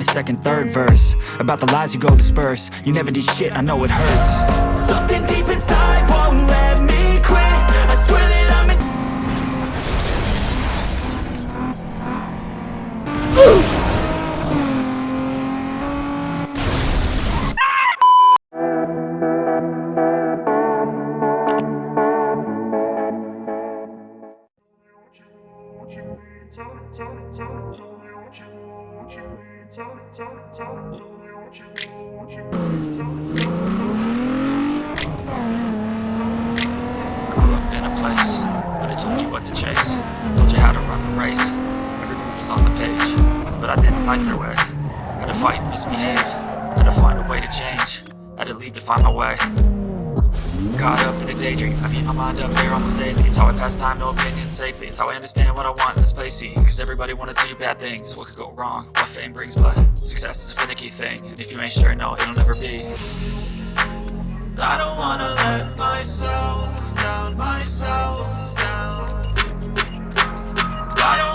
write a second, third verse About the lies you go disperse You never did shit, I know it hurts Something deep inside won't let me quit I swear that I'm as Grew up in a place where they told you what to chase. Told you how to run the race. Every move was on the page But I didn't like their way Had to fight and misbehave Had to find a way to change. Had to leave to find my way Caught up in a daydream. I keep my mind up there almost daily It's how I pass time, no opinions safely It's how I understand what I want in this place. See, Cause everybody wanna tell you bad things. What could go wrong, what fame brings But success is a finicky thing. And if you ain't sure, no, it'll never be. I don't wanna let myself down, myself down. I don't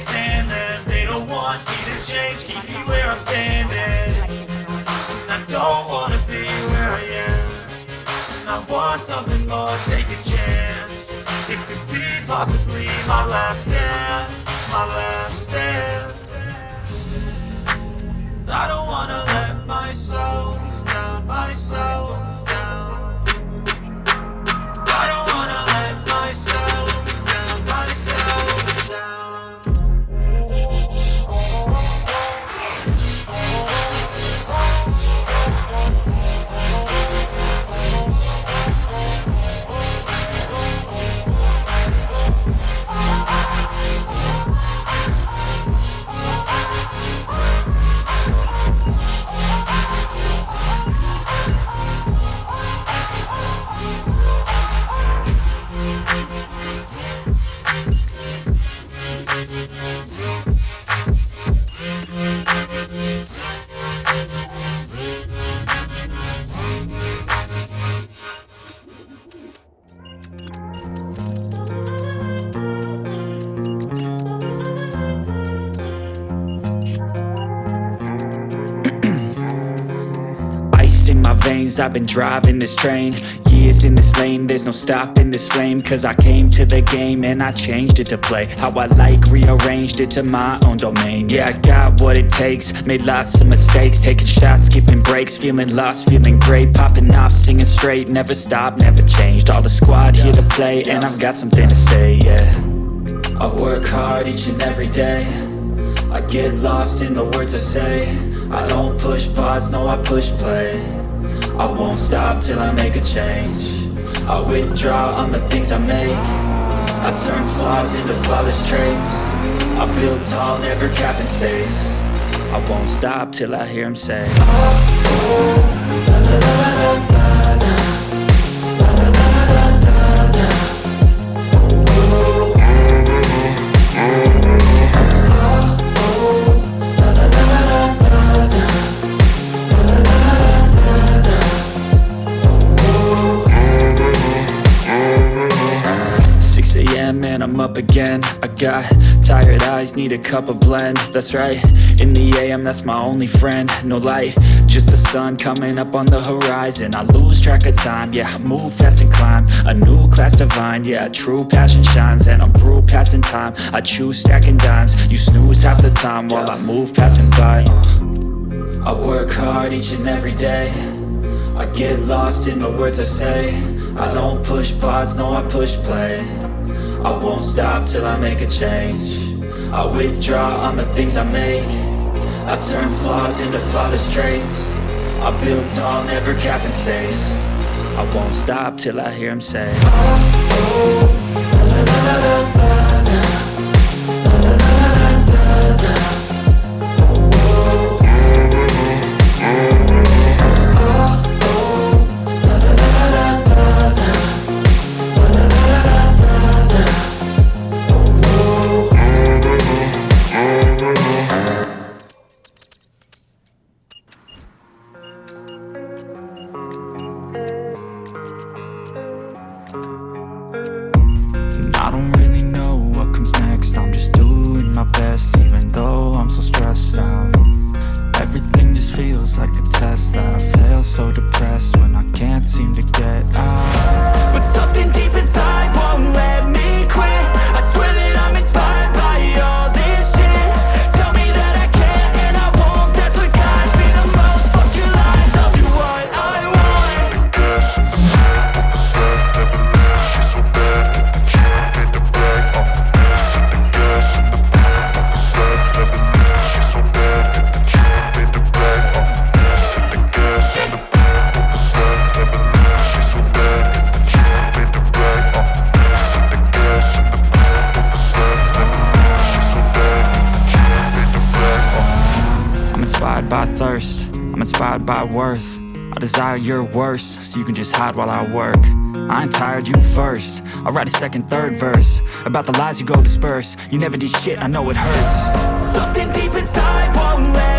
stand them. They don't want me to change, keep me where I'm standing. I don't wanna be where I am. I want something more, take a chance. It could be possibly my last dance. My last dance I've been driving this train Years in this lane, there's no stopping this flame Cause I came to the game and I changed it to play How I like, rearranged it to my own domain. Yeah, I got what it takes, made lots of mistakes Taking shots, skipping breaks, feeling lost, feeling great Popping off, singing straight, never stopped, never changed. All the squad here to play and I've got something to say, yeah. I work hard each and every day. I get lost in the words I say. I don't push pause, no I push play I won't stop till I make a change. I withdraw on the things I make. I turn flaws into flawless traits. I build tall, never capped in space. I won't stop till I hear him say. Six up again. I got tired eyes, need a cup of blend. That's right, in the AM that's my only friend. No light, just the sun coming up on the horizon. I lose track of time, yeah, I move fast and climb. A new class divine, yeah, true passion shines. And I'm through passing time, I choose stacking dimes. You snooze half the time while I move passing by. Uh. I work hard each and every day. I get lost in the words I say. I don't push pause, no I push play I won't stop till I make a change I withdraw on the things I make I turn flaws into flawless traits I build tall, never cap in space I won't stop till I hear him say oh, oh, la, la, la, worth. I desire your worst, so you can just hide while I work. I ain't tired, you first. I'll write a second, third verse. About the lies you go disperse. You never did shit, I know it hurts. Something deep inside won't let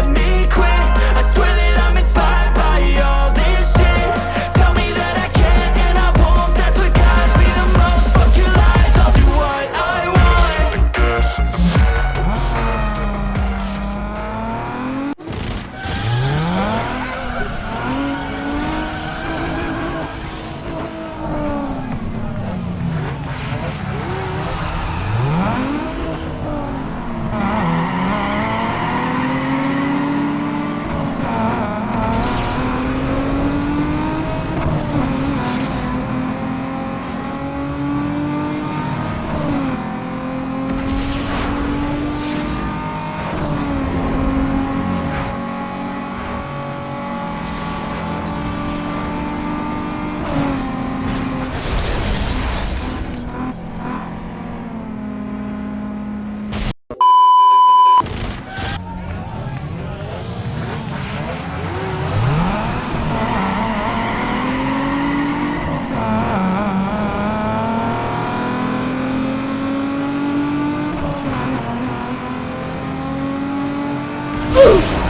Ooh.